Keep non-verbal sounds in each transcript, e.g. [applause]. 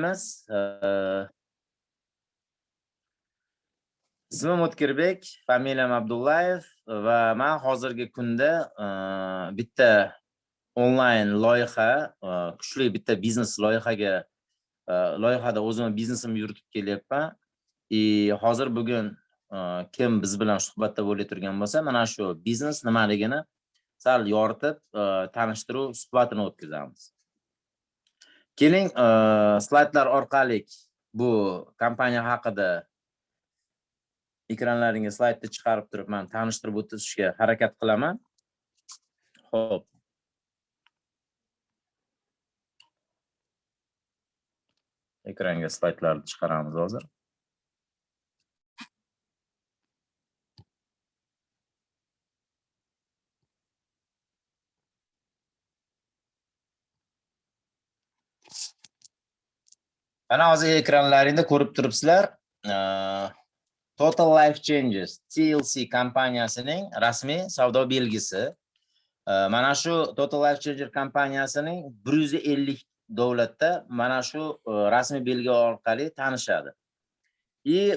boshlaymiz. Ismim O'tkirbek, familiyam Abdullayev va men hozirgi kunda bitta onlayn loyiha, kuchli bitta biznes loyihaga loyihada o'zimni biznesimni yuritib kelyapman. И hozir bugun kim biz bilan suhbatda bo'lib turgan bo'lsa, mana shu biznes nimaligini sal yoritib, tanishtiruv suhbatini o'tkazamiz. Keling, slaydlar orqali bu kompaniya haqida ekranlaringga slaydni chiqarib turib, men tanishtirib o'tishga harakat qilaman. Xo'p. Ekranga slaydlarni chiqaramiz hozir. Mana hozir ekranlaringda ko'rib turibsizlar. E, Total Life Changes TLC kompaniyasining rasmiy savdo belgisi. E, mana shu Total Life Changer kompaniyasining 150 davlatda mana shu e, rasmiy belgi orqali tanishadi. И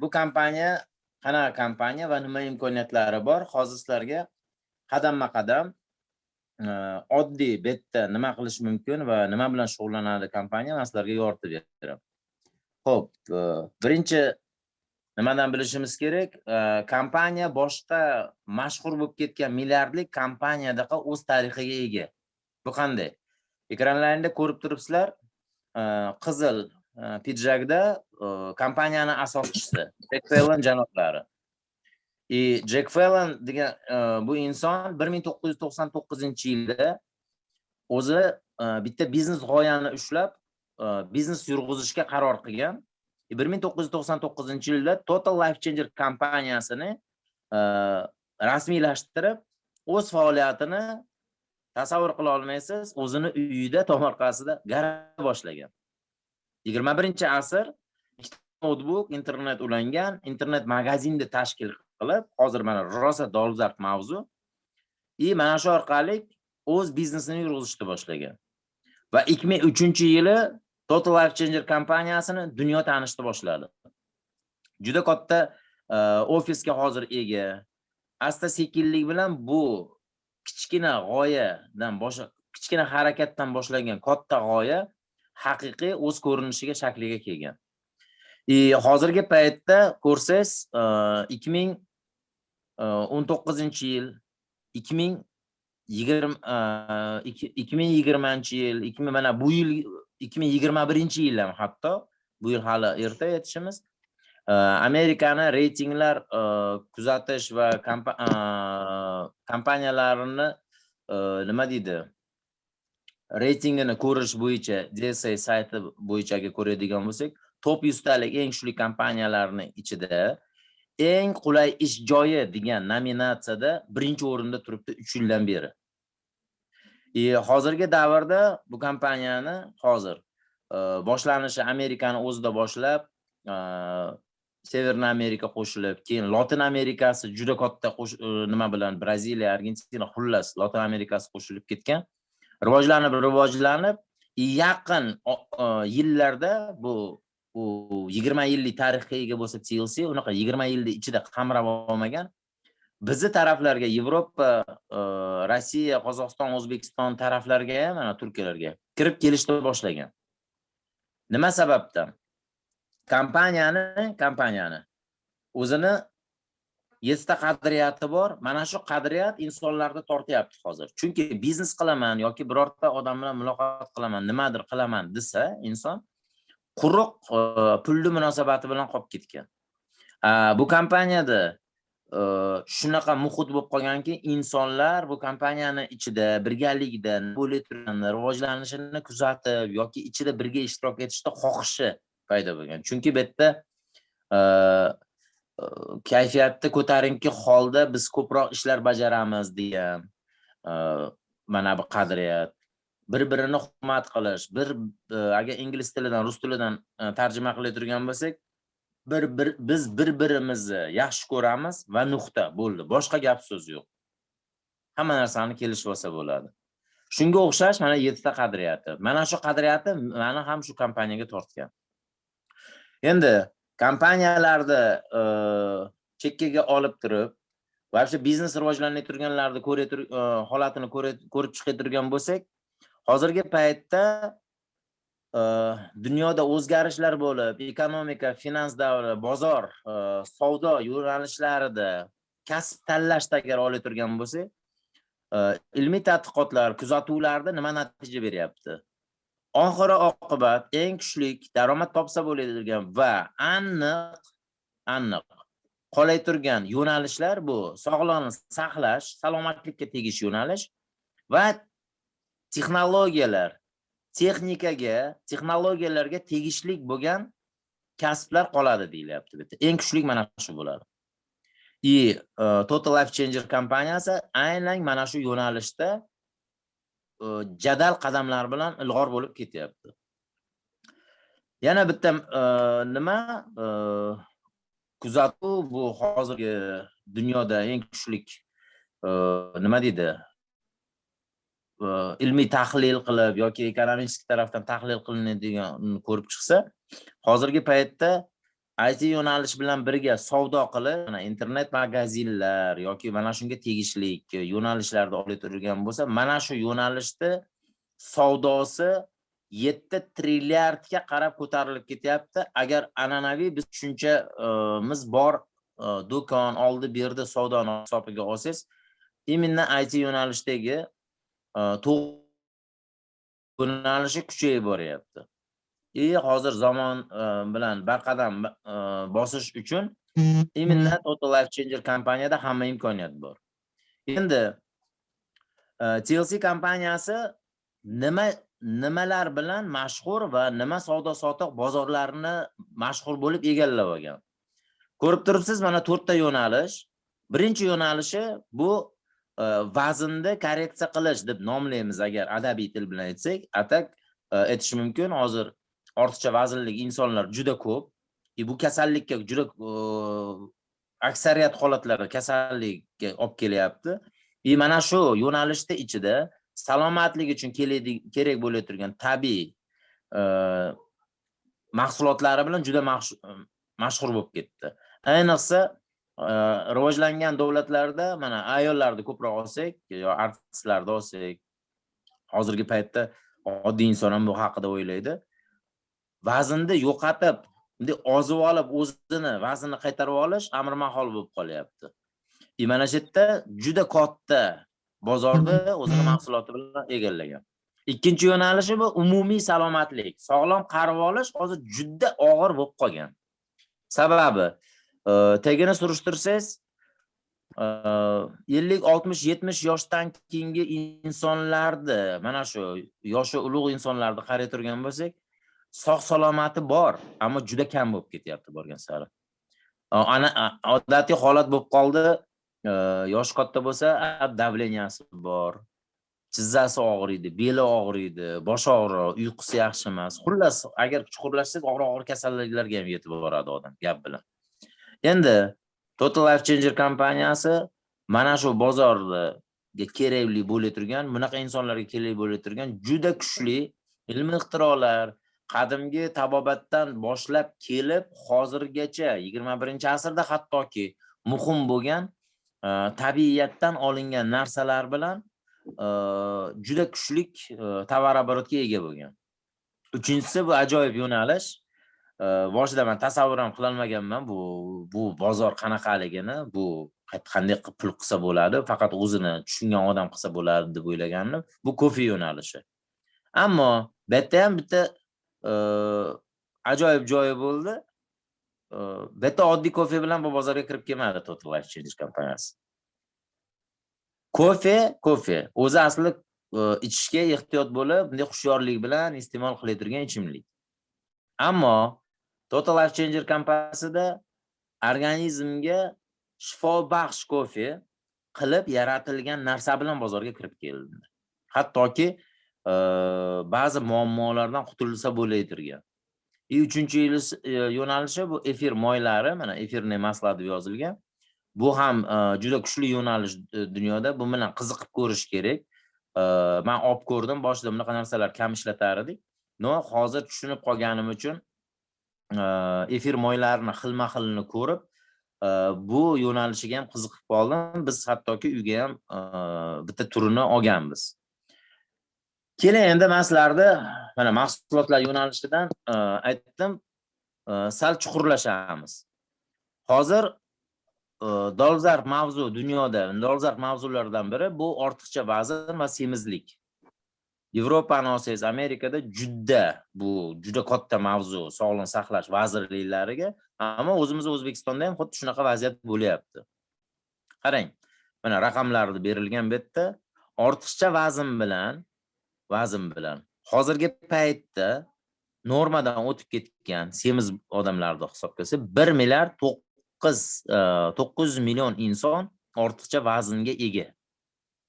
bu kompaniya qanaqa kompaniya va nima imkoniyatlari bor? Hozir sizlarga qadamma-qadam Э, oddiy betda nima qilish mumkin va nima bilan shug'ullanadi kompaniya man sizlarga yoritib beraman ho'p e, birinchi nimadan bilishimiz kerak? E, kompaniya boshqa mashhur bo'lib ketgan milliardlik kompaniyadaqa o'z tarixiga ega. Bu qanday? Ekranlaringda ko'rib turibsizlar e, qizil pidjakda kompaniyani asoschisi janoblari. И Джек Феллон degan э, bu inson 1999-yilda o'zi э, bitta biznes g'oyani ushlab э, biznes yurg'izishga qaror qilgan. 1999-yilda Total Life Changer kompaniyasini rasmiylashtirib, o'z faoliyatini tasavvur qila olmaysiz, o'zini uyida tomorqasida garaj boshlagan. 21-asr notebook internet ulangan, internet magazinni tashkil qilib, hozir mana rosa dolzarb mavzu. И mana shu orqali o'z biznesini yurg'izishni boshlagan. Va 2003-yili Total Life Changer kompaniyasini dunyo tanishni boshladi. Juda katta e, ofisga hozir ega. Asta sekinlik bilan bu kichkina g'oyadan boshqa kichkina harakatdan boshlangan katta g'oya haqiqiy o'z ko'rinishiga shakliga kelgan. И hozirgi paytda ko'rsangiz e, 2000 19 yil 2020 2020 yil 2000 mana bu yil 2021 yil ham hatto. Bu yil hali erta aytishimiz Amerikani reytinglar kuzatish va kompaniyalarini nima deydi? Reytingini ko'rish bo'yicha DSA sayti bo'yicha ko'radigan bo'lsak top 100 talik eng kuchli kompaniyalarni ichida eng qulay ish joyi degan nominatsiyada birinchi o'rinda turibdi 3 yildan beri. E, hozirgi davrda bu kompaniyani hozir e, boshlanishi Amerikani o'zida boshlab, e, Severna Amerika qo'shilib, keyin Latin Amerikasi juda katta e, nima bilan Braziliya, Argentina, xullas Latin Amerikasi qo'shilib ketgan. Rivojlanib, rivojlanib, yaqin e, yillarda bu u 20 yillik tarixga ega bo'lsa TLC unaqa 20 yilni ichida qamrab olmagan bizni taraflarga Yevropa, e, Rossiya, Qozog'iston, O'zbekiston taraflarga ham, mana Turkiyalarga kirib kelishni boshlagan. Nima sababdan? Kompaniyani, kompaniyani o'zini yettita qadriyati bor. Mana shu qadriyat insonlarni tortyapti hozir. Chunki biznes qilaman yoki birorta odam bilan muloqot qilaman, nimadir qilaman desa, inson quruq e, pulli munosabati bilan qolib ketgan. Bu kompaniyada e, shunaqa muhit bo'lib qolganki, insonlar bu kompaniyani ichida birgalikda bo'lib turgan rivojlanishini kuzatib yoki ichida birga ishtirok etishni xohishi paydo bo'lgan. Chunki bu yerda e, e, kayfiyatni ko'tarinki holda biz ko'proq ishlar bajaramiz degan mana bu qadriyat bir-birini hurmat qilish, bir e, agar ingliz tilidan, rus tilidan e, tarjima tarjima qilayotgan bo'lsak, bir bir biz bir-birimizni yaxshi ko'ramiz va nuqta bo'ldi. Boshqa gap so'z yo'q. Hamma narsani kelishib olsa bo'ladi. shunga o'xshash mana yettita qadriyati mana shu qadriyati mani ham shu kompaniyaga tortgan endi kompaniyalarni e, chekkaga olib turib вообще biznes rivojlanayotganlarni turganlarni e, holatini ko'rib chiqayotgan bo'lsak hozirgi paytda e, dunyoda o'zgarishlar bo'lib ekonomika finans davri bozor e, savdo yo'nalishlarida kasb tanlashda agar olib turgan bo'lsak e, ilmiy tadqiqotlar kuzatuvlarda nima natija beryapti? Oxiri oqibat eng kuchli daromad topsa bo'ladigan va aniq aniq qolay turgan yo'nalishlar bu. Sog'liqni saqlash salomatlikka tegish yo'nalish va texnologiyalar texnikaga texnologiyalarga tegishli bo'lgan kasblar qoladi deyilyapti bitta. Eng kuchli mana shu bo'ladi. И e, total life changer kompaniyasi aynan mana shu yo'nalishda e, jadal qadamlar bilan ilg'or bo'lib ketyapti. Yana bitta e, nima? Kuzatuv bu hozirgi dunyoda eng kuchli nima deydi? Э, ilmiy tahlil qilib yoki ekonomist tarafdan tahlil qilinadigan ko'rib chiqsa hozirgi paytda IT yo'nalish bilan birga savdo qilib mana internet magazinlar yoki mana shunga tegishli yo'nalishlarda olib turilgan bo'lsa mana shu yo'nalishni savdosi 7 trilliardga qarab ko'tarilib ketyapti. Agar an'anaviy biz tushunchamiz bor e, do'kon oldi berdi savdoni hisobiga olsangiz именно IT yo'nalishdagi e, kuchayib boryapti и hozir zamon bilan barqadam bosish uchun именно total life changer kompaniyada hamma imkoniyat bor. Endi TLC kompaniyasi nima nimalar bilan mashhur va nima savdo sotiq bozorlarini mashhur bo'lib egallab olgan? Ko'rib turibsiz mana to'rtta yo'nalish. Birinchi yo'nalishi bu vaznni korreksiya qilish deb nomlaymiz agar adabiy til bilan aytsak atak aytish mumkin hozir ortiqcha vaznli insonlar juda ko'p и bu kasallikka juda aksariyat holatlarda kasallikka olib kelyapti и mana shu yo'nalishni ichida salomatlik uchun kerak bo'lib turgan tabiiy mahsulotlari bilan juda mashhur bo'lib ketdi ayniqsa rivojlangan davlatlarda mana ayollarni ko'proq olsak yo artistlarni olsak hozirgi paytda oddiy inson ham bu haqida o'ylaydi. Vaznni yo'qotib bunday ozib olib o'zini vaznini qaytarib olish amr mahol bo'lib qolyapti. И mana shu yerda juda katta bozorni o'zini mahsuloti bilan egallagan. Ikkinchi yo'nalishi bu umumiy salomatlik sog'lom qarib olish hozir juda og'ir bo'lib qolgan. Sababi tagini surishtirsangiz e, ellik oltmish yetmish yoshdan keyingi insonlarni mana shu yoshi ulug' insonlarni qaray turgan bo'lsak sog' salomati bor ammo juda kam bo'lib ketyapti borgan sari ana odatiy holat bo'lib qoldi Yosh katta bo'lsa davleniyasi bor tizzasi og'riydi beli og'riydi bosh og'riq uyqusi yaxshi emas xullas agar chuqurlashsangiz og'ir og'ir kasalliklarga ham yetib boradi odam gap bilan endi total life changer kompaniyasi mana shu bozorga kerakli bo'lib turgan bunaqa insonlarga kerak bo'lib turgan juda kuchli ilmiy ixtirolar qadimgi tabobatdan boshlab kelib hozirgacha yigirma birinchi asrda hattoki muhim bo'lgan e, tabiiyatdan olingan narsalar bilan e, juda kuchlik e, tovar-оборотga ega bo'lgan. Uchinchisi bu ajoyib yo'nalish. Boshida men tasavvur ham qilolmaganman bu bu bozor qanaqaligini, bu qanday qilib pul qilsa bo'ladi, faqat o'zini tushungan odam qilsa bo'ladi deb o'ylagandim. Bu kofe yo'nalishi. Ammo bu yerda ham bitta ajoyib joyi bo'ldi. bu yerda oddiy kofe bilan bu bozorga kirib kelmadi Total Life Change kompaniyasi. Kofe, kofe o'zi asli ichishga ehtiyot bo'lib, bunday hushyorlik bilan iste'mol qilinadigan ichimlik. Ammo Total Life Changer kompaniyasida organizmga shifobaxsh kofe qilib yaratilgan narsa bilan bozorga kirib keldi. Hattoki e, ba'zi muammolardan qutulsa bo'laydirgan. И e, uchinchi e, yo'nalishi bu efir moylari, mana efirniy masla deb yozilgan. Bu ham e, juda kuchli yo'nalish dunyoda. Bu bilan qiziqib ko'rish kerak. man olib ko'rdim boshida bunaqa narsalar kam ishlatar edik no hozir tushunib qolganim uchun efir moylarini xilma xilini ko'rib э, bu yo'nalishiga ham qiziqib qoldim. Biz hattoki uyga ham э, bitta turini olganmiz. Keling endi man sizlarni mana mahsulotlar yo'nalishidan e, aytdim e, sal chuqurlashamiz. Hozir e, dolzarb mavzu dunyoda dolzarb mavzulardan biri bu ortiqcha vazn va semizlik. Yevropani olsangiz amerikada juda bu juda katta mavzu sog'liqni saqlash vazirliklariga ammo o'zimiz o'zbekistonda ham xuddi shunaqa vaziyat bo'lyapti. Qarang mana raqamlarni berilgan bu yerda ortiqcha vazn bilan vazn bilan hozirgi paytda normadan o'tib ketgan semiz odamlarni hisobga olsa bir milliard to'qqiz e, to'qqiz million inson ortiqcha vaznga ega.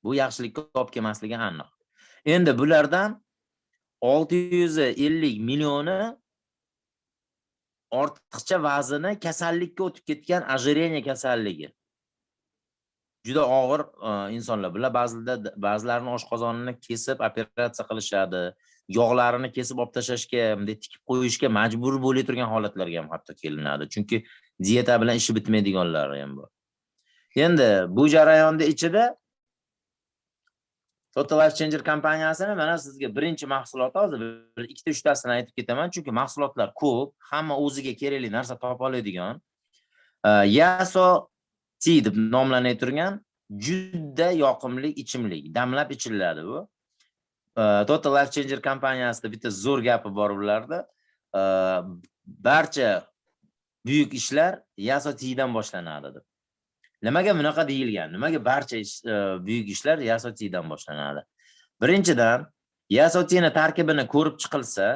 Bu yaxshilikka olib kelmasligi aniq. Endi bulardan olti yuz ellik millioni ortiqcha vazni kasallikka o'tib ketgan ожирение kasalligi. Juda og'ir e, insonlar. Bular ba'zida ba'zilarini oshqozonini kesib operatsiya qilishadi yog'larini kesib olib tashlashga bunday tikib qo'yishga majbur bo'lib turgan holatlarga ham hatto kelinadi. Chunki dieta bilan ishi bitmaydiganlari ham bor. Endi bu jarayonni ichida total life changer kompaniyasini mana sizga birinchi mahsuloti hozir bir ikkita uchtasini aytib ketaman. Chunki mahsulotlar ko'p hamma o'ziga kerakli narsa topa oladigan. Yaso ti deb nomlanib turgan juda yoqimli ichimlik damlab ichiladi bu. Total life changer kompaniyasida bitta zo'r gapi bor ularda. Barcha buyuk ishlar yaso tidan boshlanadi deb. Nimaga bunaqa deyilgan nimaga barcha ish e, buyuk ishlar yasotidan boshlanadi? Birinchidan yasotini tarkibini ko'rib chiqilsa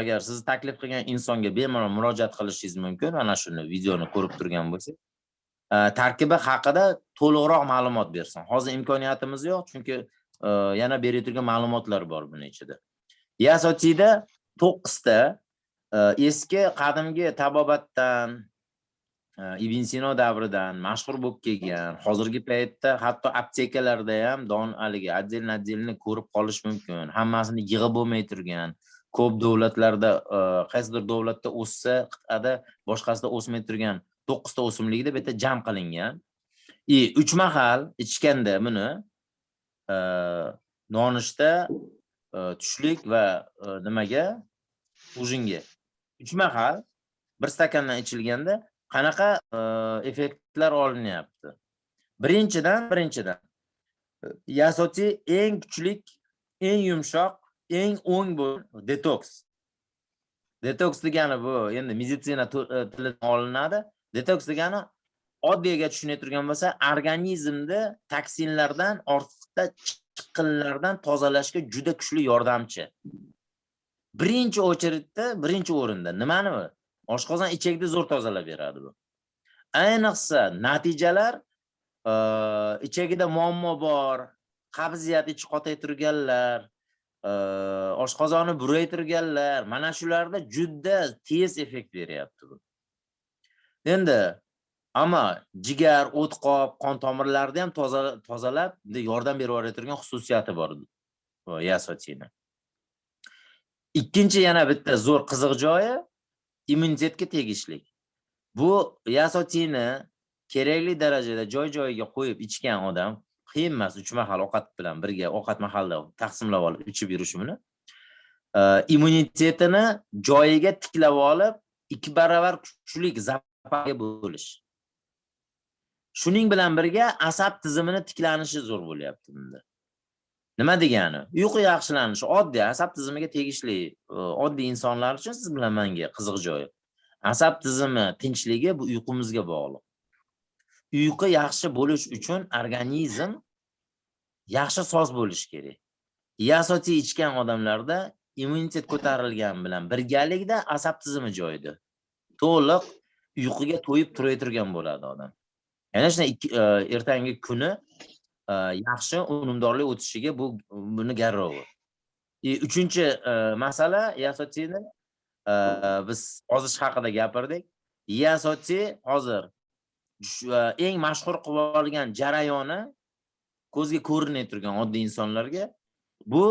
agar siz taklif qilgan insonga bemalol murojaat qilishingiz mumkin mana shuni videoni ko'rib turgan bo'lsangiz e, tarkibi haqida to'liqroq ma'lumot bersin. Hozir imkoniyatimiz yo'q chunki e, yana berib turgan ma'lumotlar bor buni ichida. Yasotida to'qqizta eski qadimgi tabobatdan ibn sino davridan mashhur bo'lib kelgan hozirgi paytda hatto aptekalarda ham don haligi отдельно отдельно ko'rib qolish mumkin hammasini yig'ib bo'lmay turgan ko'p davlatlarda qaysidir davlatda o'ssa qit'ada boshqasida o'smay turgan to'qqizta o'simlikni bu yerda jam qilingan и uch mahal ichganda buni nonushta tushlik va nimaga ujinga uch mahal bir stakandan ichilganda qanaqa e, effektlar olinyapti? Birinchidan birinchidan e, yasotsi eng kuchlik eng yumshoq eng o'ng bu detoks. Detoks degani bu endi meditsina e, tilidan olinadi. Detoks degani oddiyga tushunayotgan bo'lsa organizmni toksinlardan ortiqcha chiqinlardan tozalashga juda kuchli yordamchi. Birinchi очередьda birinchi o'rinda nimani oshqozon ichakni zo'r tozalab beradi bu. Ayniqsa natijalar ichagida muammo bor qabziyat ichi qotay turganlar oshqozoni buray turganlar mana shularda juda tez effekt beryapti bu. Endi ammo jigar o'tqoq qon tomirlarni ham tozalab yordam berib yuboradigan xususiyati bor yasotini ikkinchi yana bitta zo'r qiziq joyi immunitetga tegishli bu yasotini kerakli darajada joy joyiga qo'yib ichgan odam qiyin emas uch mahal ovqat bilan birga ovqat mahalda taqsimlab olib ichib yurishi buni e, immunitetini joyiga tiklab olib ikki baravar kuchli zapaga bo'lish. Shuning bilan birga asab tizimini tiklanishi zo'r bo'lyapti bunda. Nima degani? Uyqu yaxshilanishi oddiy asab tizimiga tegishli e, oddiy insonlar uchun siz bilan menga qiziq joyi asab tizimi tinchligi bu uyqumizga bog'liq. Uyqu yaxshi bo'lish uchun organizm yaxshi soz bo'lishi kerak. Yasoti ichgan odamlarda immunitet ko'tarilgani bilan birgalikda asab tizimi joyida to'liq uyquga to'yib turayotgan bo'ladi odam. Yana shunday e, ertangi kuni yaxshi unumdorlik o'tishiga bu buni garrovi e, uchinchi masala yasotini biz ozish haqida gapirdik. Yasoti hozir eng mashhur qilib olgan jarayoni ko'zga ko'rinmay turgan oddiy insonlarga. Bu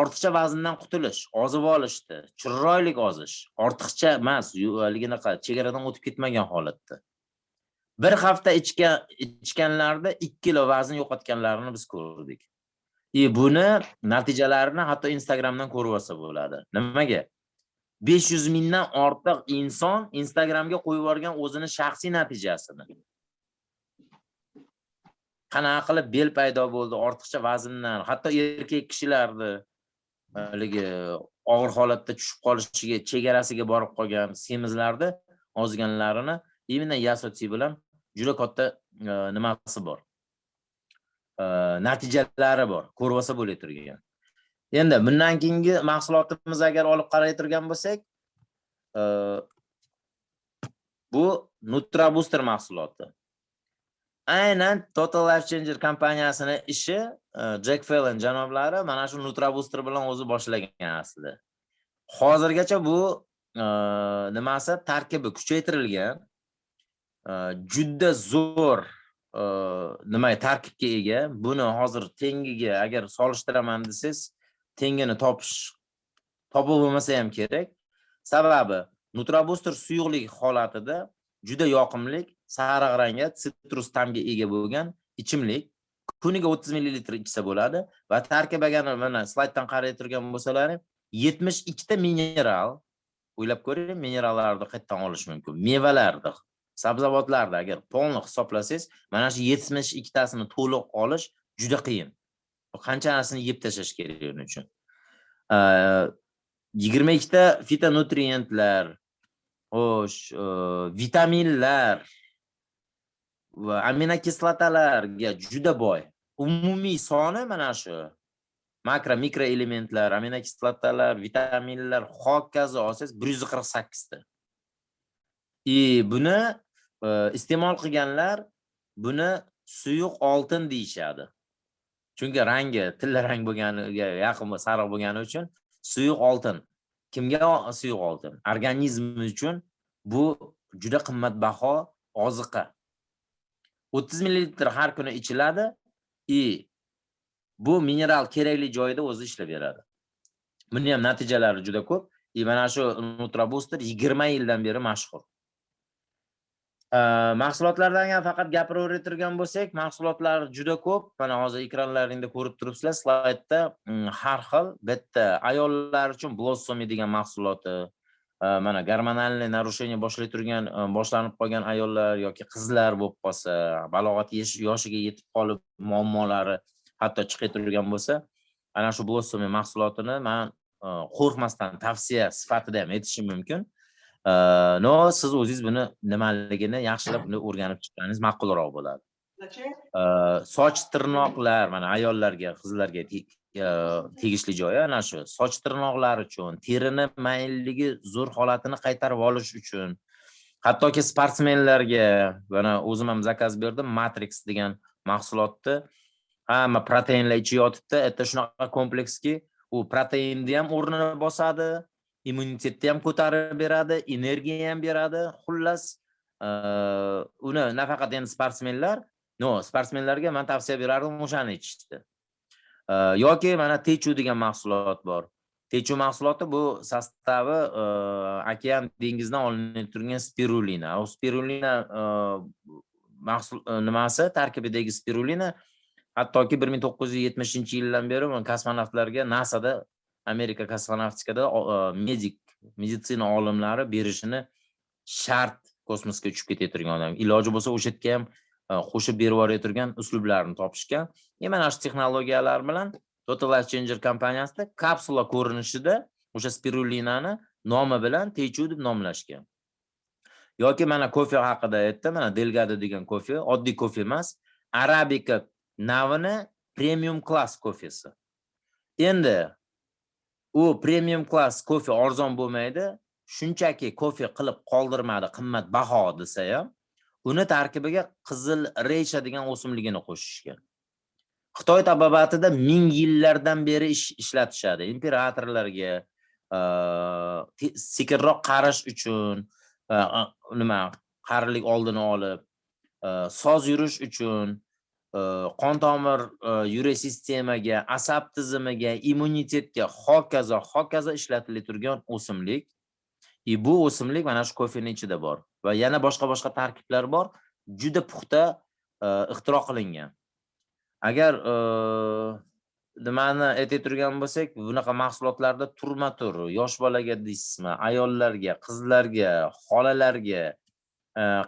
ortiqcha vazndan qutulish ozib olishdi. Chiroyli ozish ortiqcha emas haligi anaqa chegaradan o'tib ketmagan holatda. Bir hafta ichgan ichganlarida ikki kilo vazn yo'qotganlarini biz ko'rdik. И buni natijalarini hatto instagramdan ko'rib olsa bo'ladi. Nimaga? besh yuz mingdan ortiq inson instagramga qo'yib yuborgan o'zini shaxsiy natijasini. Qanaqa qilib bel paydo bo'ldi ortiqcha vazndan hatto erkak kishilarni haligi og'ir holatda tushib qolishiga chegarasiga borib qolgan semizlarni ozganlarini именно yasotsi bilan juda katta e, nimasi bor. Э, natijalari bor. Ko'rib olsa bo'la turgan. Endi bundan keyingi mahsulotimiz agar olib qaray turgan bo'lsak e, bu nutra booster mahsuloti. Aynan total life changer kompaniyasini ishi e, Jack Fallon janoblari mana shu nutrabooster bilan o'zi boshlagan aslida. Hozirgacha bu e, nimasi tarkibi kuchaytirilgan. Э, juda zo'r э, nima tarkibga ega buni hozir tengiga agar solishtiraman desangiz tengini topish topib bo'lmasa ham kerak. Sababi nutrabooster suyuqlik holatida juda yoqimli sariq rangga sitrus ta'mga ega bo'lgan ichimlik. Kuniga 30 ml ichsa bo'ladi va tarkibagani mana slayddan qaray turgan bo'lsalaring 72 ta mineral o'ylab ko'ring minerallarni qayerdan olish mumkin? Mevalarni sabzavotlarni agar polni hisoblasangiz mana shu 72 tasini to'liq olish juda qiyin. Qanchasini yeb tashlash kerak uning uchun? 22 ta fitonutrientlar xo'sh vitaminlar va aminokislotalarga juda boy. Umumiy soni mana shu. Makro mikro elementlar aminokislotalar vitaminlar hokazo olsangiz bir yuz qirq sakkizta. И buni e, iste'mol qilganlar buni suyuq oltin deyishadi. Chunki rangi tilla rang bo'lganiga yaqin sariq bo'lgani uchun suyuq oltin. Kimga suyuq oltin? Organizm uchun bu juda qimmatbaho oziqa. 30 millilitr har kuni ichiladi и bu mineral kerakli joyida o'zi ishlab beradi. Buni ham natijalari juda ko'p. И mana shu nutra booster 20 yildan beri mashhur. Э, mahsulotlardan ham faqat gapiraveradigan bo'lsak mahsulotlar juda ko'p. Mana hozir ekranlaringda ko'rib turibsizlar slaydda mm, har xil bitta ayollar uchun blossomi degan mahsuloti e, mana gormonalniy narushение boshlay turgan e, boshlanib qolgan ayollar yoki qizlar bo'lib qolsa balog'at yoshiga yetib qolib muammolari hatto chiqib turgan bo'lsa ana shu blossomi mahsulotini man e, qo'rqmasdan tavsiya sifatida ham aytishim mumkin. No siz o'zingiz buni nimaligini yaxshilab o'rganib chiqqaningiz ma'qulroq bo'ladi. Soch tirnoqlar mana ayollarga qizlarga tegishli joyi ana shu. Soch tirnoqlar uchun terini maylligi zo'r holatini qaytarib olish uchun hattoki sportsmenlarga mana o'zim ham zakaz berdim matrix degan mahsulotni hamma proteinlar ichi yotibdi это shunaqa komplekski u proteinni ham o'rnini bosadi immunitetni ham ko'tarib beradi energiya ham beradi xullas. Uni nafaqat endi sportsmenlar no sportsmenlarga man tavsiya berardim o'shani ichishni yoki mana techu degan mahsulot bor. Techu mahsuloti bu sostavi okean dengizdan olinib turgan spirulina. U spirulina mahsul e, nimasi tarkibidagi spirulina? Hattoki bir ming to'qqiz yuz yetmishinchi yildan beri kosmonavtlarga nasada amerika kosmonavtikada e, medik meditsina olimlari berishini shart kosmosga uchib ketayotgan odam. Iloji bo'lsa o'sha yerga ham e, qo'shib berib yuborayotgan uslublarni topishgan. E mana shu texnologiyalar bilan total life changer kompaniyasida kapsula ko'rinishida o'sha spirulinani nomi bilan techu deb nomlashgan. Yoki mana kofe haqida aytdi mana delgado degan kofe oddiy kofe emas arabika navini premium klass kofesi. Endi u premium klass kofe arzon bo'lmaydi. Shunchaki kofe qilib qoldirmadi qimmatbaho desa ham uni tarkibiga qizil reysha degan o'simligini qo'shishgan. Xitoy tabobatida ming yillardan beri ishlatishadi. Imperatorlarga sekinroq qarish uchun nima qarilik oldini olib soz yurish uchun Э, qon tomir э, yurak sistemaga asab tizimiga immunitetga hokazo hokazo ishlatilib turgan o'simlik. И bu o'simlik mana shu kofeni ichida bor va yana boshqa boshqa tarkiblar bor juda puxta e, ixtiro qilingan. Agar e, nimani aytib turgan bo'lsak bunaqa mahsulotlarda turma tur yosh bolaga deysizmi ayollarga qizlarga xolalarga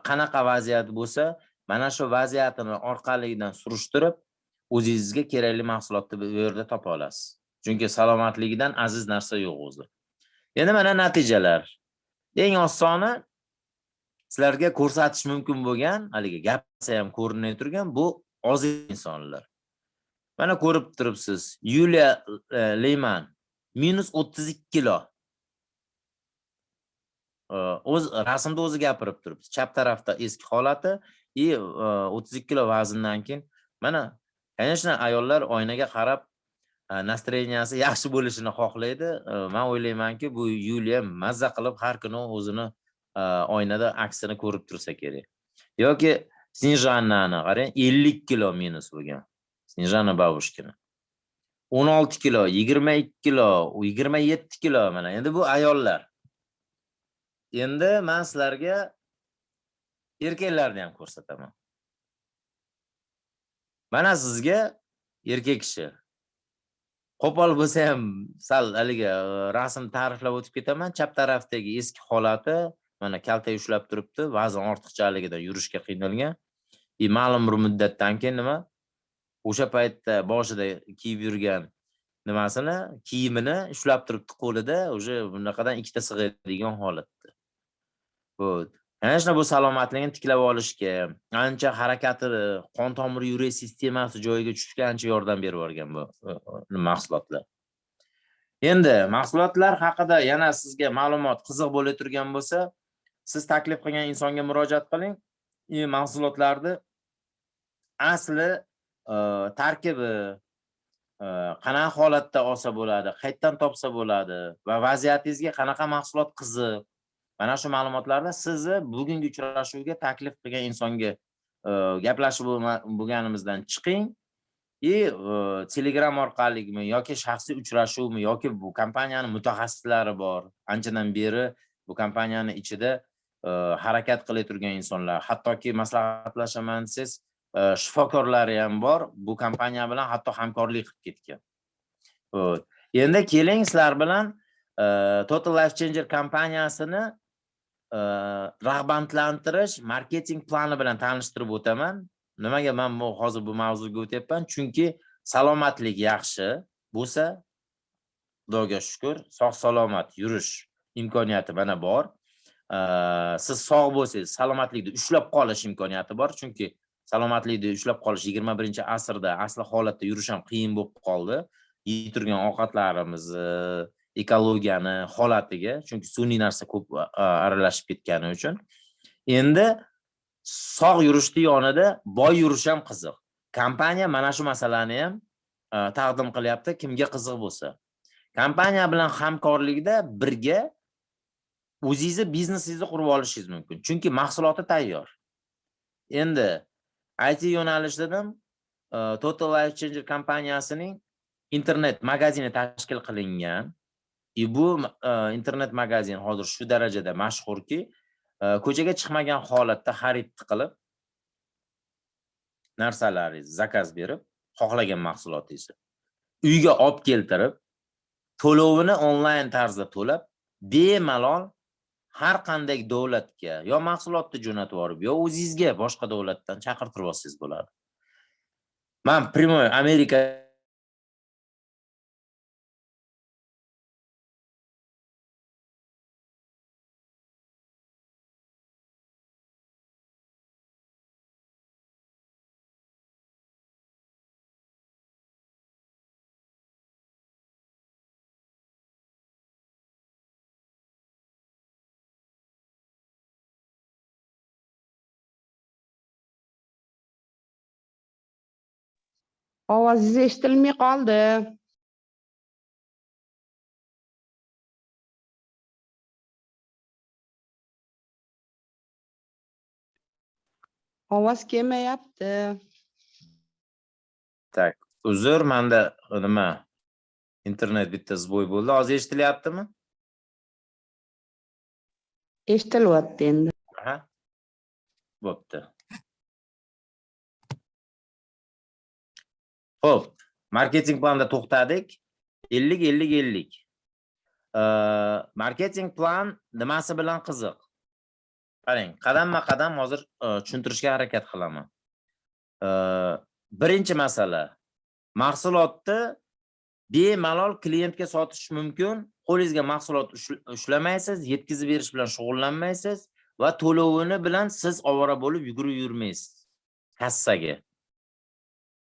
qanaqa vaziyat bo'lsa mana shu vaziyatini orqaligidan surishtirib o'zingizga kerakli mahsulotni bu yerda topa olasiz. Chunki salomatligidan aziz narsa yo'q o'zi. Endi mana natijalar. Eng osoni sizlarga ko'rsatish mumkin bo'lgan haligi gapsa ham ko'rinmay turgan bu oziq insonlar. Mana ko'rib turibsiz yuliya e, leyman minus o'ttiz ikki kilo. E, o'z rasmda o'zi gapirib turibdi chap tarafda eski holati и e, o'ttiz ikki kilo vazndan keyin mana конечно ayollar oynaga qarab e, настроенияsi yaxshi bo'lishini xohlaydi. E, man o'ylaymanki bu yuliya mazza qilib har kuni o'zini e, oynada aksini ko'rib tursa kerak. Yoki snejannani qarang ellik kilo minus bo'lgan snejana babushkina o'n olti kilo yigirma ikki kilo yigirma yetti kilo mana. Endi bu ayollar. Endi man sizlarga erkaklarni ham ko'rsataman. Mana sizga erkak kishi. Qo'pol bo'lsa ham sal haligi e, rasm ta'riflab o'tib ketaman. Chap tarafdagi eski holati mana kaltak ushlab turibdi vazn ortiqchaligidan yurishga qiynalgan. И ma'lum bir muddatdan keyin nima? O'sha paytda boshida kiyib yurgan nimasini kiyimini ushlab turibdi qo'lida уже bunaqadan ikkita sig'adigan holatda. Вот конечно bu salomatligini tiklab olishga ancha harakati qon tomir yurak sistemasi joyiga tushishga ancha yordam berib yuborgan bu mahsulotlar. Endi mahsulotlar haqida yana sizga ma'lumot qiziq bo'la turgan bo'lsa siz taklif qilgan insonga murojaat qiling. И mahsulotlarni asli e, tarkibi e, qanaqa holatda olsa bo'ladi qayerdan topsa bo'ladi va vaziyatingizga qanaqa mahsulot qiziq mana shu ma'lumotlarni sizni bugungi uchrashuvga taklif qilgan insonga e, gaplashib bo'lganimizdan chiqing. И e, telegram orqaligimi yoki shaxsiy uchrashuvmi yoki bu kompaniyani mutaxassislari bor. Anchadan beri bu kompaniyani ichida e, harakat qilib turgan insonlar. Hattoki maslahatlashaman desangiz shifokorlari ham bor. Bu kompaniya bilan hatto hamkorlik qilib ketgan. Endi keling sizlar bilan total life changer kompaniyasini rag'batlantirish marketing plani bilan tanishtirib o'taman. Nimaga man bu hozir bu mavzuga o'tyapman? Chunki salomatlik yaxshi bo'lsa xudoga shukur sog' salomat yurish imkoniyati mana bor. Siz sog' bo'lsangiz salomatlikni ushlab qolish imkoniyati bor. Chunki salomatlikni ushlab qolish yigirma birinchi asrda asli holatda yurish ham qiyin bo'lib qoldi. Yeyib turgan ovqatlarimizni ekologiyani holatiga chunki sun'iy narsa ko'p aralashib ketgani uchun. Endi sog' yurishni yonida boy yurish ham qiziq. Kompaniya mana shu masalani ham taqdim qilyapti kimga qiziq bo'lsa. Kompaniya bilan hamkorlikda birga o'zingizni biznesingizni qurib olishingiz mumkin chunki mahsuloti tayyor. Endi it yo'nalish dedim total life changer kompaniyasining internet magazini tashkil qilingan и bu э, internet magazin hozir shu darajada mashhurki э, ko'chaga chiqmagan holatda xarid qilib narsalaringizni zakaz berib xohlagan mahsulotingizni uyga olib keltirib to'lovini onlayn tarzda to'lab bemalol har qanday davlatga yo mahsulotni jo'natib yuborib yo o'zingizga boshqa davlatdan chaqirtirib olsangiz bo'ladi. Man прямой amerika Ovozingiz eshitilmay qoldi. Ovoz kelmayapti. Tak, uzr, menda nima internet bitta zboy bo'ldi. Hozir eshitilyaptimi? Eshitilyapti endi. Aha. Bo'pti. Xo'p, marketing planda to'xtadik. 50 50 50. Marketing plan nimasi bilan qiziq? Qarang, qadamma-qadam hozir e, tushuntirishga harakat qilaman. Birinchi masala mahsulotni bemalol klientga sotish mumkin. Qo'lingizga mahsulot ushlamaysiz, yetkazib berish bilan shug'ullanmaysiz va to'lovini bilan siz ovora bo'lib yugurib yurmaysiz kassaga.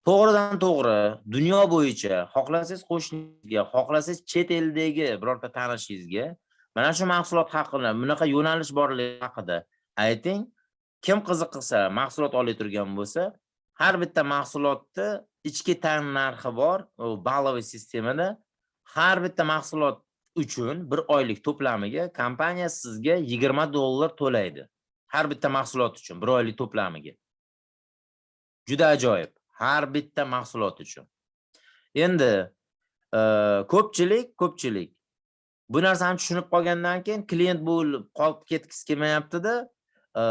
To'g'ridan to'g'ri dunyo bo'yicha xohlasangiz qo'shningizga, xohlasangiz chet eldagi birorta tanishingizga mana shu mahsulot haqida, bunaqa yo'nalish borligi haqida ayting. Kim qiziqsa, mahsulot olib turgan bo'lsa, har bitta mahsulotni ichki tan narxi bor, u balloviy sistemada har bitta mahsulot uchun bir oylik to'plamiga kompaniya sizga 20 dollar to'laydi. Har bitta mahsulot uchun bir oylik to'plamiga. Juda ajoyib. Har bitta mahsulot uchun. Endi e, ko'pchilik, ko'pchilik bu narsani tushunib qolgandan keyin klient bo'lib qolib ketgisi kelmayapti-da, e,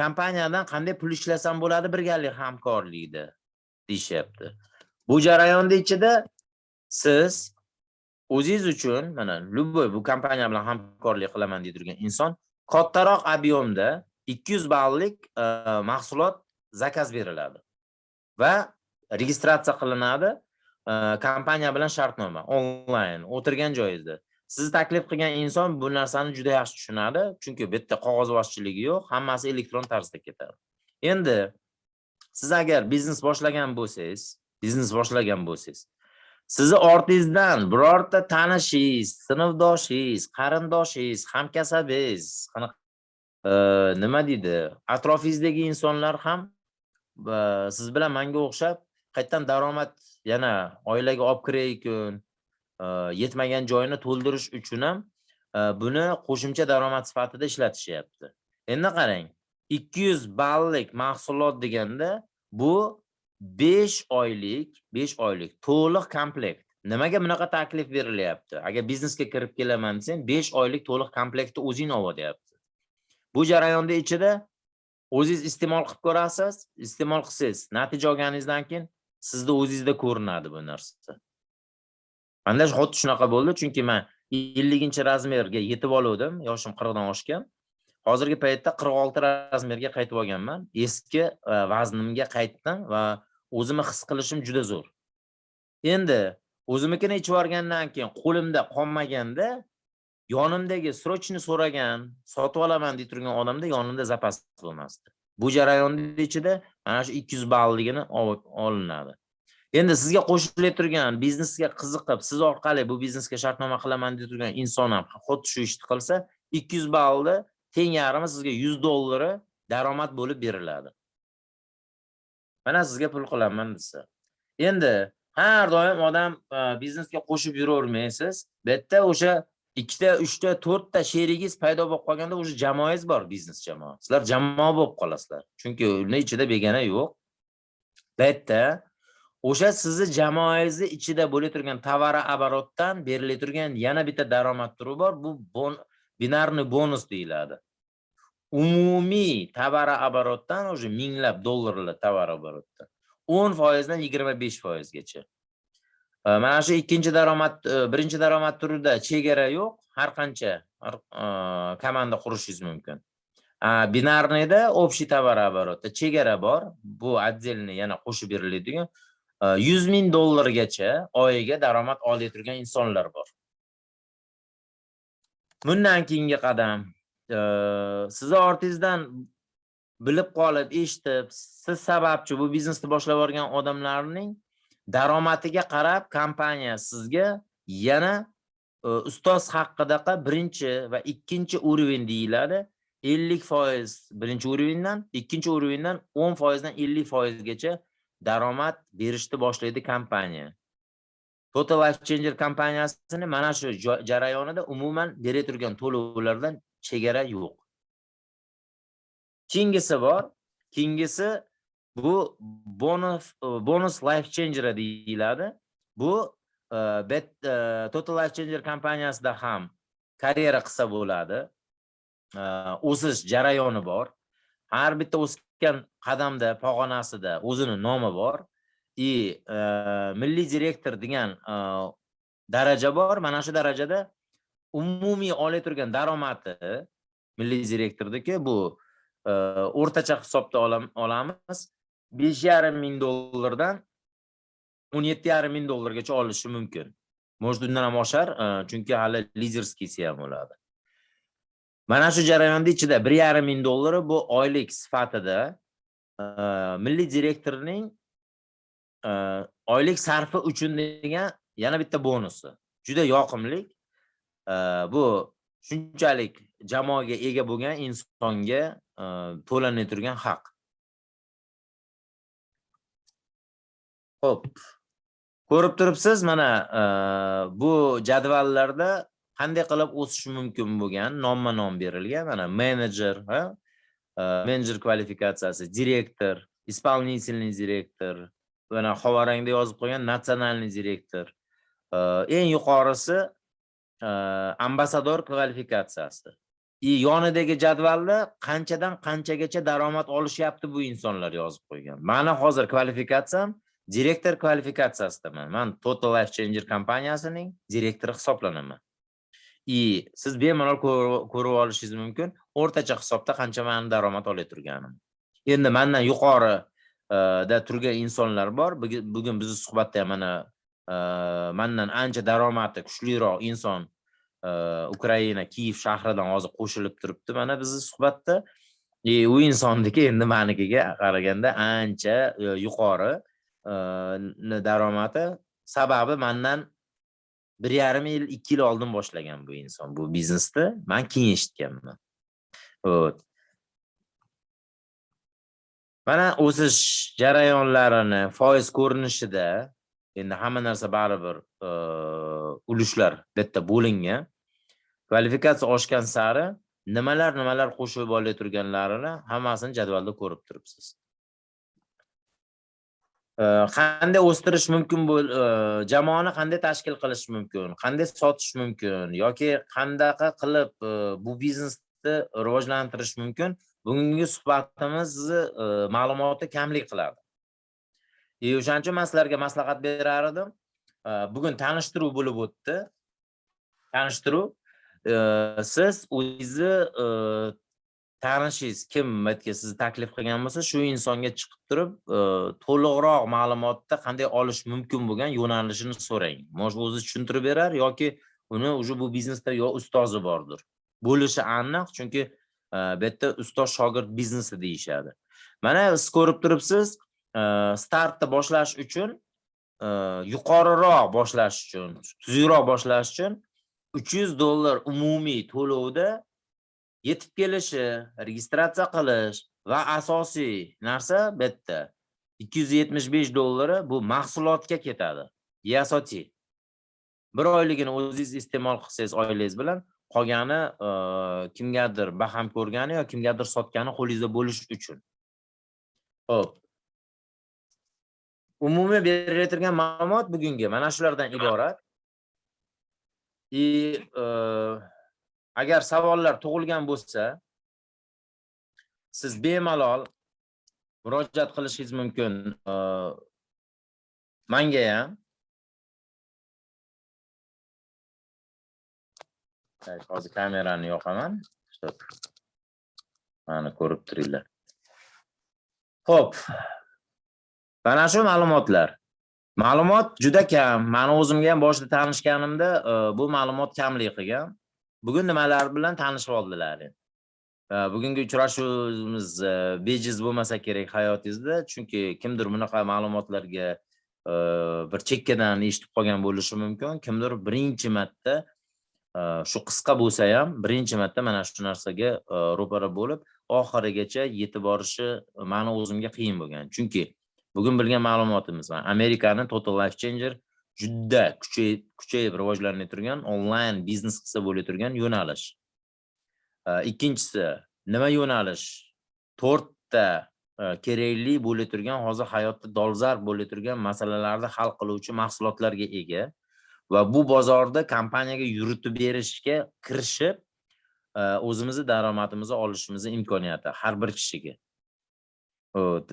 kompaniyadan qanday pul ishlasam bo'ladi birgalik hamkorlikda deyishyapti. Bu jarayonda ichida siz o'zingiz uchun mana любой bu kompaniya bilan hamkorlik qilaman deb turgan inson kattaroq ob'yomda 200 ballik e, mahsulot zakaz beriladi va registratsiya qilinadi e, kompaniya bilan shartnoma onlayn o'tirgan joyingizda. Sizni taklif qilgan inson bu narsani juda yaxshi tushunadi, chunki bu yerda qog'ozbozchiligi yo'q, hammasi elektron tarzda ketadi. Endi siz agar biznes boshlagan bo'lsangiz, biznes boshlagan bo'lsangiz, sizni ortingizdan birorta tanishingiz, sinfdoshingiz, qarindoshingiz, hamkasabingiz, e, nima deydi, atrofingizdagi insonlar ham siz bilan menga o'xshab qayerdan daromad yana oilaga olib kirayotgan, e, yetmagan joyini to'ldirish uchun ham e, buni qo'shimcha daromad sifatida ishlatishyapti. Endi qarang, 200 ballik mahsulot deganda bu 5 oylik, 5 oylik to'liq komplekt. Nimaga bunaqa taklif berilyapti? Agar biznesga kirib kelaman desang, 5 oylik to'liq komplektni o'zing ol deyapti. Bu jarayonda ichida o'zingiz iste'mol qilib ko'rasiz, iste'mol qilsangiz, natija olganingizdan keyin sizda o'zingizda ko'rinadi bu narsa. Manda xuddi shunaqa bo'ldi, chunki men 50 razmerga yetib olgandim, yoshim 40 dan oshgan. Hozirgi paytda 46 razmerga qaytib olganman. Eski e, vaznimga qaytdim va o'zimni his qilishim juda zo'r. Endi o'zimnikini ichib olgandan keyin qo'limda qolmaganda yonimdagi srochni so'ragan, sotib olaman deb turgan odamda yonimda zapas bo'lmasdi. Bu jarayonda ichida mana shu 200 ballligini olinadi. Endi sizga qo'shilib turgan biznesga qiziqib, siz orqali bu biznesga shartnoma qilaman deb turgan inson ham xuddi shu ishni qilsa, 200 ballni teng yarmi sizga 100 dollari daromad bo'lib beriladi. Mana sizga pul qilaman desa. Endi har doim odam e, biznesga qo'shib yuravermaysiz. Bu yerda o'sha ikkita, uchta, to'rtta sherigingiz paydo bo'lib qolganda o'sha jamoangiz bor, biznes jamoa. Sizlar jamoa bo'lib qolasizlar. Chunki uni ichida begona yo'q. Bu yerda o'sha sizni jamoangizni ichida bo'lib turgan tovar оборотdan berilib turgan yana bitta daromad turi bor. Bu bon binarniy bonus deyiladi. Umumiy tovar оборотdan o'sha minglab dollarlar tovar оборотdan 10% dan 25% gacha. Mana shu ikkinchi daromad, e, birinchi daromad turida chegara yo'q, har qancha e, komanda qurishingiz mumkin. Binarniyda общий tovar chegara bor. Bu отдельный yana qo'shib beriladigan e, yuz 100 ming dollargacha oyiga daromad olib turgan insonlar bor. Bundan keyingi qadam sizni ortingizdan bilib qolib, eshitib, siz sababchi bu biznesni boshlab yuborgan odamlarning daromadiga qarab kompaniya sizga yana e, ustoz haqidaqa birinchi va ikkinchi уровень deyiladi. 50% birinchi уровеньdan, ikkinchi уровеньdan 10% dan 50% gacha daromad berishni boshlaydi kompaniya. Total Life Changer kompaniyasini mana shu jarayonida umuman berib turgan to'lovlardan chegara yo'q. Keyingisi bor. Keyingisi bu bonus e, bonus life changer deyiladi. Bu e, bet e, total life changer kompaniyasida ham karyera qilsa bo'ladi. O'sish jarayoni bor. Har bitta o'sgan qadamda pog'onasida o'zini nomi bor. И milliy direktor degan daraja bor. Mana shu darajada umumiy olay turgan daromadi milliy direktorniki bu o'rtacha hisobda olamiz. Besh yarim ming dollardan o'n yetti yarim ming dollargacha olishi mumkin. Может undan ham oshar e, chunki hali lizerskiysi ham bo'ladi. Mana shu jarayonda ichida bir yarim ming dollari bu oylik sifatida e, milliy direktorning e, oylik sarfi uchun degan yana bitta bonusi. Juda yoqimli bu shunchalik jamoaga ega bo'lgan insonga to'lanib turgan haq. Xo'p. Ko'rib turibsiz, mana bu jadvallarda qanday qilib o'sish mumkin bo'lgan nomma-nom berilgan. Mana menejer, ha? Menejer kvalifikatsiyasi, direktor, исполнительный direktor, mana xovarangda yozib qo'ygan natsionalniy direktor. Eng yuqorisi ambassador kvalifikatsiyasi. И yonidagi jadvalda qanchadan qanchagacha daromad olishyapti bu insonlar yozib qo'ygan. Mani hozir kvalifikatsiyam direktor kvalifikatsiyasidaman man total life changer kompaniyasining direktori hisoblanaman и siz bemalol ko'rib olishingiz mumkin. O'rtacha hisobda qancha mani daromad olib turganim? Endi mandan yuqori e, da turgan insonlar bor. Bugun bizni suhbatda ham mana e, mandan ancha daromadi kuchliroq inson e, ukraina kiyev shahridan hozir qo'shilib turibdi mana bizni suhbatda. И u insonniki endi [laughs] manikiga qaraganda ancha yuqori. Э, daromadi. Sababi mandan bir yarim yil ikki yil oldin boshlagan bu inson bu biznesni man keyin eshitganman. Вот mana o'sish jarayonlarini foiz ko'rinishida endi hamma narsa baribir e, ulushlar bitta bo'lingan. Kvalifikatsiya oshgan sari nimalar nimalar qo'shib olay turganlarini hammasini jadvalda ko'rib turibsiz. Э, qanday o'stirish mumkin bo'l e, jamoani qanday tashkil qilish mumkin qanday sotish mumkin yoki qandaqa qilib e, bu biznesni rivojlantirish mumkin? Bugungi suhbatimizni e, ma'lumoti kamlik qiladi. И o'shaning uchun man sizlarga maslahat berar edim. Bugun tanishtiruv bo'lib o'tdi. Tanishtiruv siz o'zingizni tanishingiz kim yerga sizni taklif qilgan bo'lsa shu insonga chiqib turib to'liqroq ma'lumotni qanday olish mumkin bo'lgan yo'nalishini so'rang. Может o'zi tushuntirib berar yoki uni уже bu biznesda yo ustozi bordir. Bo'lishi aniq chunki bu yerda ustoz shogird biznesi deyishadi. Mana siz ko'rib turibsiz startni boshlash uchun yuqoriroq boshlash uchun tuzukroq boshlash uchun 300 dollar umumiy to'lovda yetib kelishi registratsiya qilish va asosiy narsa bitta. 275 dollari bu mahsulotga ketadi. Yasoti bir oyligini o'zingiz iste'mol qilsangiz oilangiz bilan qolgani e, kimgadir baham ko'rgani yoki kimgadir sotgani qo'lingizda bo'lish uchun. Ho'p umumiy berilayotgan ma'lumot bugungi. Mana shulardan iborat. И agar savollar tug'ilgan bo'lsa siz bemalol murojaat qilishingiz mumkin e, manga ham hozir kamerani yoqaman mana ko'rib turinglar Xo'p. Mana shu ma'lumotlar. Ma'lumot juda kam. Mani o'zimga ham boshida tanishganimda e, bu ma'lumot kamlik qilgan. Bugun nimalar bilan tanishib oldilar? Bugungi uchrashuvimiz bejiz bo'lmasa kerak hayotingizda chunki kimdir bunaqa ma'lumotlarga bir chekkadan eshitib qolgan bo'lishi mumkin. Kimdir birinchi marta shu qisqa bo'lsa ham birinchi marta mana shu narsaga ro'para bo'lib oxirigacha yetib borishi mani o'zimga qiyin bo'lgan. Chunki bugun bilgan ma'lumotimiz amerikani total life changer juda kuchayib kuchayib rivojlanmay turgan onlayn biznes qilsa bo'layotgan turgan yo'nalish. Ikkinchisi nima yo'nalish? To'rtta kerakli bo'la turgan hozir hayotda dolzarb bo'la turgan masalalarni hal qiluvchi mahsulotlarga ega va bu bozorda kompaniyaga yuritib berishga kirishib o'zimizni daromadimizni olishimizni imkoniyati har bir kishiga. Hop,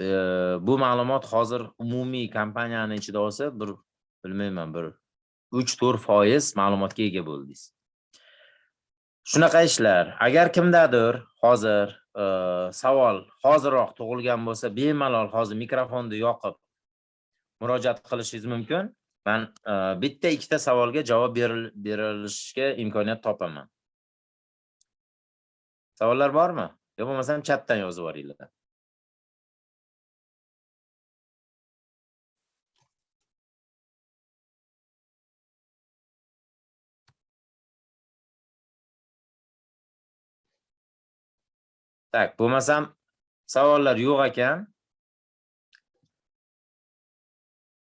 bu ma'lumot hozir umumiy kompaniyani ichida olsa bir bilmayman bir 3-4 foiz ma'lumotga ega bo'ldingiz. Shunaqa ishlar. Agar kimdadir hozir e, savol hozirroq tug'ilgan bo'lsa, bemalol hozir mikrofonni yoqib murojaat qilishingiz mumkin. Men e, bitta ikkita savolga javob berilishga imkoniyat topaman. Savollar bormi? Yo bo'lmasam chatdan yozib yuboringlar. Tak, bo'lmasam savollar yo'q ekan.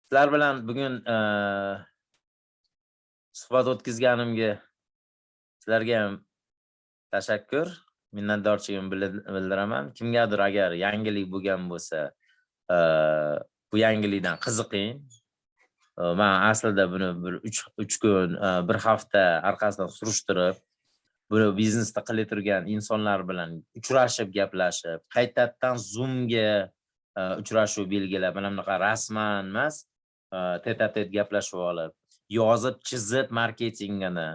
Sizlar bilan bugun e, suhbat o'tkazganimga sizlarga ham tashakkur, minnatdorchiligimni bildiraman. Kimgadir agar yangilik bo'lgan bo'lsa, e, bu yangilikdan qiziqing. E, Men aslida buni bir 3 3 kun, 1 hafta orqasidan surishtirib, buni biznesda qilib turgan insonlar bilan uchrashib, gaplashib, qaytadan Zoomga e, uchrashuv belgilab, mana bunaqa rasman emas, teta tet-a-tet gaplashib olib, yozib, chizib marketingini,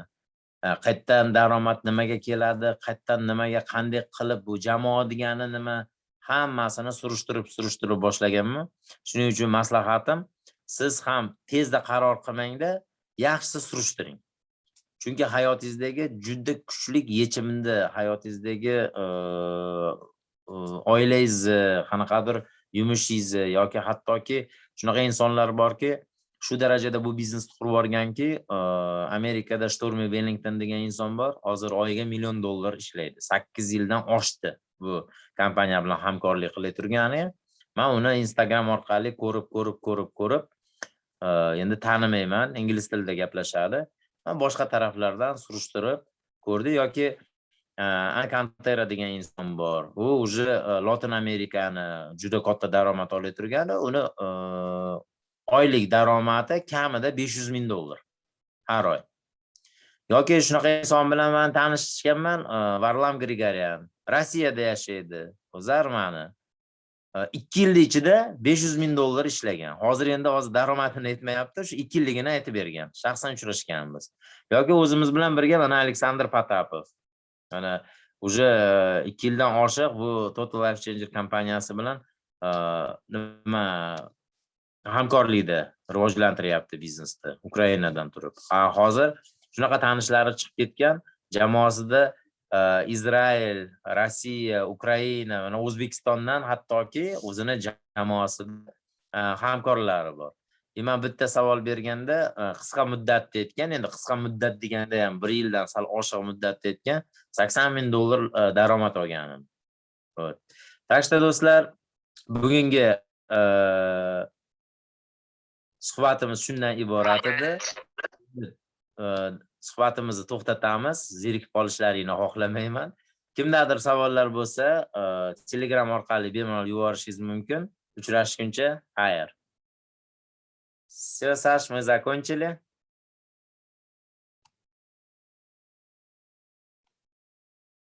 e, qaytadan qayerdan daromad nimaga keladi, qayerdan nimaga qanday qilib bu jamoa degani nima, hammasini surishtirib, surishtirib boshlaganman. Shuning uchun maslahatim, siz ham tezda qaror qilmangda, yaxshisi surishtiring. Chunki hayotingizdagi juda kuchli yechimni, hayotingizdagi oilangizni, qanaqadir yumushingizni yoki hattoki shunaqa insonlar borki, shu darajada bu biznesni qurib yuborganki, Amerikada Stormi Wellington degan inson bor, hozir oyiga million dollar ishlaydi. 8 yildan oshdi bu kompaniya bilan hamkorlik qilib turgani. Men uni Instagram orqali ko'rib, ko'rib, ko'rib, ko'rib, endi tanimayman, ingliz tilida gaplashadi. Boshqa taraflardan surishtirib ko'rdi yoki e, ankantera degan inson bor. U уже e, Lotin Amerikani juda katta daromad olib turgani, uni e, oylik daromadi kamida 500 ming dollar har oy. Yoki shunaqa inson bilan men tanishganman, Varlam Grigoryan. Rossiyada yashaydi. O'zarmani. 2 yil ichida 500 ming dollar ishlagan. Hozir endi hozir daromadini aytmayapti, shu 2 yilligini aytib bergan. Shaxsan uchrashganmiz. Yoki o'zimiz bilan birga mana Aleksandr patapov Mana уже e, 2 yildan oshiq bu Total Life Changer kompaniyasi bilan e, nima hamkorlikda rivojlantiryapti biznesni Ukrainadan turib. Hozir shunaqa tanishlari chiqib ketgan, jamoasida Izrael, Rossiya, Ukraina, mana O'zbekistondan hattoki o'zini jamoasida e, hamkorlari bor. Men bitta savol berganda qisqa muddatda aytgan, endi qisqa muddat deganda ham 1 yildan sal oshiq muddatda aytgan 80 ming dollar daromad olganim. Так что do'stlar, bugungi e, suhbatimiz shundan iborat edi. Suhbatimizni to'xtatamiz. Zerikib qolishlaringni xohlamayman. Kimdadir savollar bo'lsa, e, Telegram orqali bemalol yuborishingiz mumkin. Uchrashguncha, xayr. Все, Саш, мы закончили.